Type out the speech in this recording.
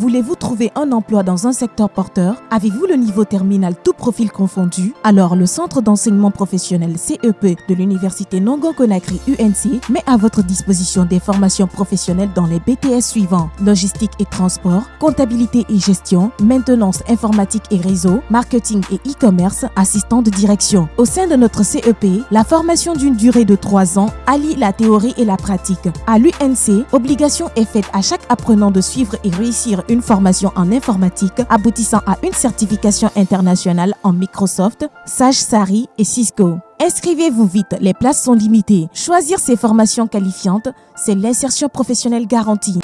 Voulez-vous trouver un emploi dans un secteur porteur? Avez-vous le niveau terminal tout profil confondu? Alors le Centre d'enseignement professionnel CEP de l'Université Nongo Conakry UNC met à votre disposition des formations professionnelles dans les BTS suivants logistique et transport, comptabilité et gestion, maintenance informatique et réseau, marketing et e-commerce, assistant de direction. Au sein de notre CEP, la formation d'une durée de 3 ans allie la théorie et la pratique. À l'UNC, obligation est faite à chaque apprenant de suivre et réussir une formation en informatique aboutissant à une certification internationale en Microsoft, Sage Sari et Cisco. Inscrivez-vous vite, les places sont limitées. Choisir ces formations qualifiantes, c'est l'insertion professionnelle garantie.